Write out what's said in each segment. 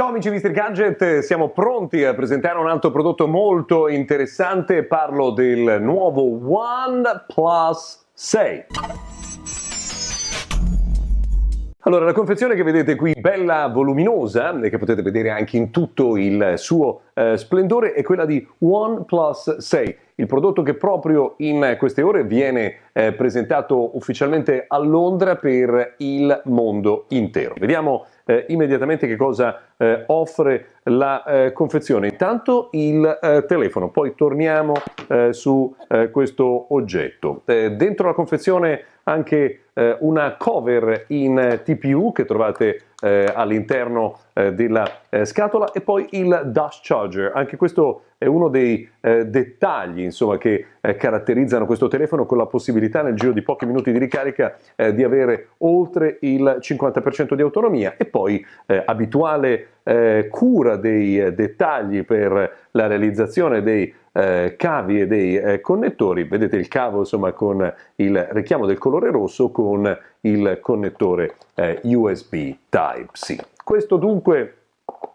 Ciao amici di Mr. Gadget, siamo pronti a presentare un altro prodotto molto interessante, parlo del nuovo OnePlus 6. Allora, la confezione che vedete qui, bella voluminosa, e che potete vedere anche in tutto il suo eh, splendore, è quella di OnePlus 6, il prodotto che proprio in queste ore viene eh, presentato ufficialmente a Londra per il mondo intero. Vediamo eh, immediatamente che cosa eh, offre la eh, confezione. Intanto il eh, telefono, poi torniamo su questo oggetto. dentro la confezione anche una cover in TPU che trovate all'interno della scatola e poi il dash charger. Anche questo è uno dei dettagli insomma, che caratterizzano questo telefono con la possibilità nel giro di pochi minuti di ricarica di avere oltre il 50% di autonomia e poi abituale eh, cura dei eh, dettagli per la realizzazione dei eh, cavi e dei eh, connettori, vedete il cavo insomma con il richiamo del colore rosso con il connettore eh, USB Type-C. Questo dunque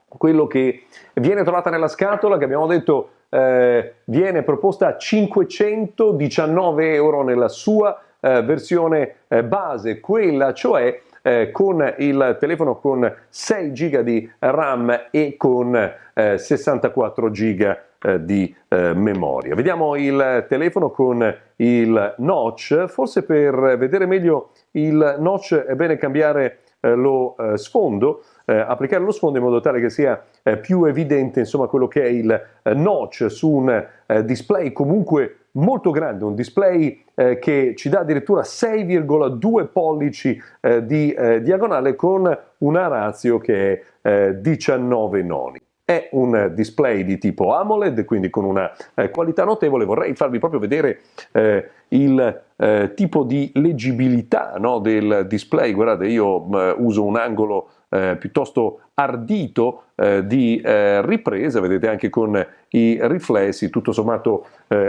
quello che viene trovata nella scatola che abbiamo detto eh, viene proposta a 519 euro nella sua eh, versione eh, base, quella cioè eh, con il telefono con 6 GB di RAM e con eh, 64 GB eh, di eh, memoria. Vediamo il telefono con il notch, forse per vedere meglio il notch è bene cambiare eh, lo eh, sfondo, applicare lo sfondo in modo tale che sia più evidente insomma quello che è il notch su un display comunque molto grande, un display eh, che ci dà addirittura 6,2 pollici eh, di eh, diagonale con una ratio che è 19 eh, noni. È un display di tipo AMOLED, quindi con una eh, qualità notevole. Vorrei farvi proprio vedere eh, il eh, tipo di leggibilità no, del display. Guardate, io uso un angolo eh, piuttosto ardito eh, di eh, ripresa, vedete anche con i riflessi, tutto sommato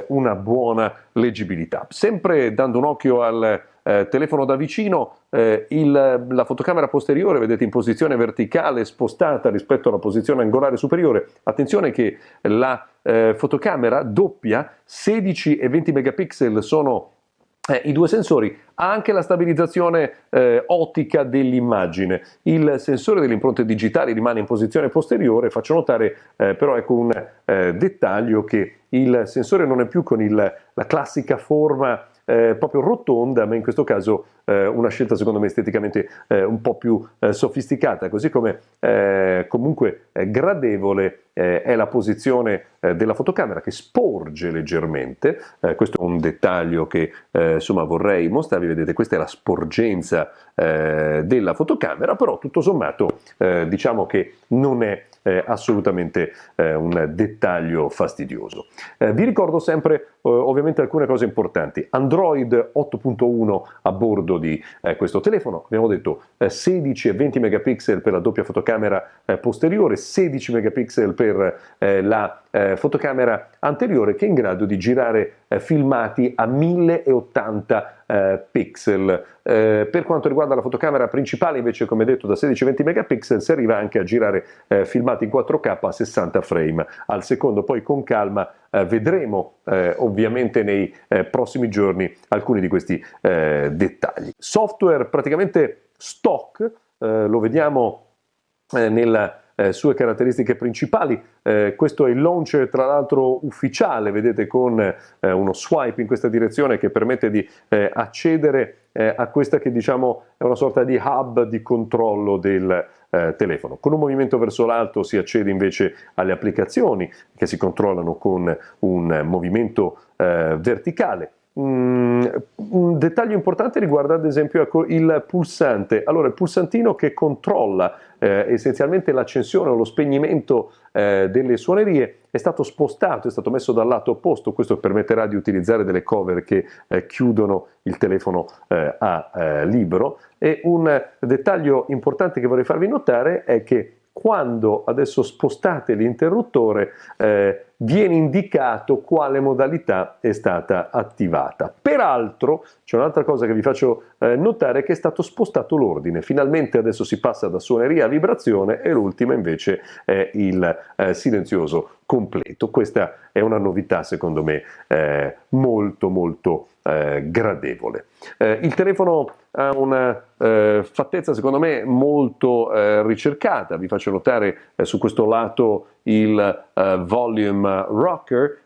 una buona leggibilità. Sempre dando un occhio al eh, telefono da vicino, eh, il, la fotocamera posteriore vedete in posizione verticale spostata rispetto alla posizione angolare superiore. Attenzione che la eh, fotocamera doppia, 16 e 20 megapixel sono eh, i due sensori, ha anche la stabilizzazione eh, ottica dell'immagine. Il sensore delle impronte digitali rimane in posizione posteriore, faccio notare eh, però ecco un eh, dettaglio che il sensore non è più con il, la classica forma eh, proprio rotonda, ma in questo caso eh, una scelta secondo me esteticamente eh, un po' più eh, sofisticata, così come eh, comunque eh, gradevole è la posizione della fotocamera che sporge leggermente, questo è un dettaglio che insomma vorrei mostrarvi, vedete questa è la sporgenza della fotocamera, però tutto sommato diciamo che non è eh, assolutamente eh, un dettaglio fastidioso. Eh, vi ricordo sempre eh, ovviamente alcune cose importanti. Android 8.1 a bordo di eh, questo telefono, abbiamo detto 16 e 20 megapixel per la doppia fotocamera posteriore, 16 megapixel per la fotocamera anteriore che è in grado di girare filmati a 1080 eh, pixel. Eh, per quanto riguarda la fotocamera principale invece come detto da 16-20 megapixel si arriva anche a girare eh, filmati in 4K a 60 frame al secondo, poi con calma eh, vedremo eh, ovviamente nei eh, prossimi giorni alcuni di questi dettagli. Software praticamente stock, lo vediamo nella eh, sue caratteristiche principali. Eh, questo è il launcher tra l'altro ufficiale, vedete con eh, uno swipe in questa direzione che permette di eh, accedere eh, a questa che diciamo è una sorta di hub di controllo del eh, telefono. Con un movimento verso l'alto si accede invece alle applicazioni che si controllano con un movimento verticale. Mm, un dettaglio importante riguarda ad esempio ecco, il pulsante. Allora, il pulsantino che controlla eh, essenzialmente l'accensione o lo spegnimento eh, delle suonerie è stato spostato, è stato messo dal lato opposto. Questo permetterà di utilizzare delle cover che eh, chiudono il telefono eh, a eh, libero. E un dettaglio importante che vorrei farvi notare è che quando adesso spostate l'interruttore, eh, viene indicato quale modalità è stata attivata. Peraltro c'è un'altra cosa che vi faccio eh, notare che è stato spostato l'ordine, finalmente adesso si passa da suoneria a vibrazione e l'ultima invece è il eh, silenzioso completo. Questa è una novità secondo me eh, molto molto eh, gradevole. Eh, il telefono ha una eh, fattezza secondo me molto eh, ricercata, vi faccio notare eh, su questo lato il eh, volume rocker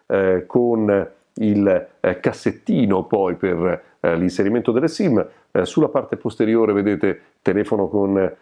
con il cassettino poi per l'inserimento delle SIM, sulla parte posteriore vedete telefono con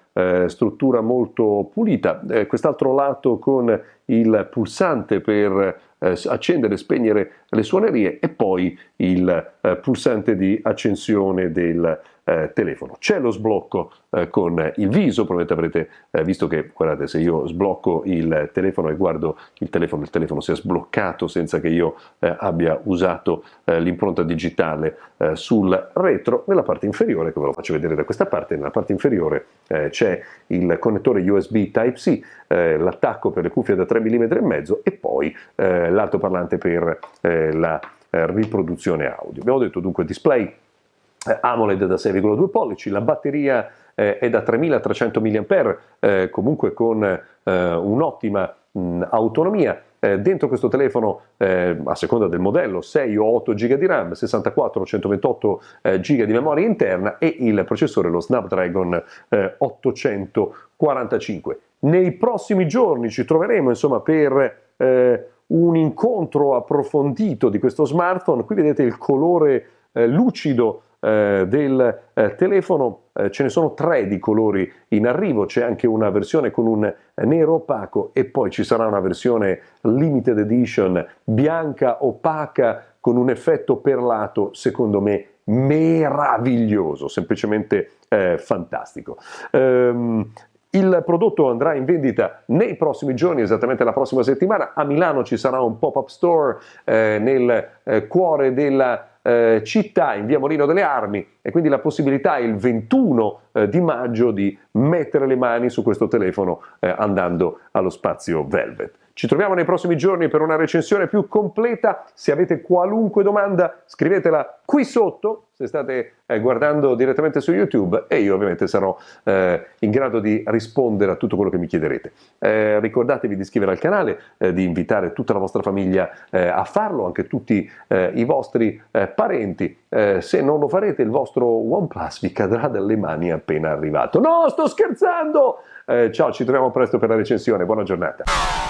struttura molto pulita, quest'altro lato con il pulsante per eh, accendere e spegnere le suonerie e poi il eh, pulsante di accensione del eh, telefono. C'è lo sblocco eh, con il viso, probabilmente avrete eh, visto che, guardate, se io sblocco il telefono e guardo il telefono, il telefono si è sbloccato senza che io eh, abbia usato l'impronta digitale sul retro. Nella parte inferiore, che ve lo faccio vedere da questa parte, nella parte inferiore c'è il connettore USB Type-C, l'attacco per le cuffie da 3 mm e mezzo e poi l'altoparlante per la riproduzione audio. Abbiamo detto dunque display eh, AMOLED da 6,2 pollici, la batteria eh, è da 3300 mAh, eh, comunque con eh, un'ottima autonomia. Eh, dentro questo telefono, eh, a seconda del modello, 6 o 8 GB di RAM, 64 o 128 GB di memoria interna e il processore, lo Snapdragon 845. Nei prossimi giorni ci troveremo insomma per un incontro approfondito di questo smartphone. Qui vedete il colore lucido eh, del eh, telefono eh, ce ne sono tre di colori in arrivo, c'è anche una versione con un nero opaco e poi ci sarà una versione limited edition bianca opaca con un effetto perlato secondo me meraviglioso, semplicemente eh, fantastico. Um, il prodotto andrà in vendita nei prossimi giorni, esattamente la prossima settimana. A Milano ci sarà un pop-up store eh, nel eh, cuore della eh, città in via Molino delle Armi e quindi la possibilità il 21 eh, di maggio di mettere le mani su questo telefono eh, andando allo spazio Velvet. Ci troviamo nei prossimi giorni per una recensione più completa. Se avete qualunque domanda scrivetela qui sotto se state eh, guardando direttamente su YouTube e io ovviamente sarò eh, in grado di rispondere a tutto quello che mi chiederete. Eh, ricordatevi di iscrivervi al canale, eh, di invitare tutta la vostra famiglia eh, a farlo, anche tutti eh, i vostri parenti. se non lo farete il vostro OnePlus vi cadrà dalle mani appena arrivato. No, sto scherzando! ciao, ci troviamo presto per la recensione, buona giornata.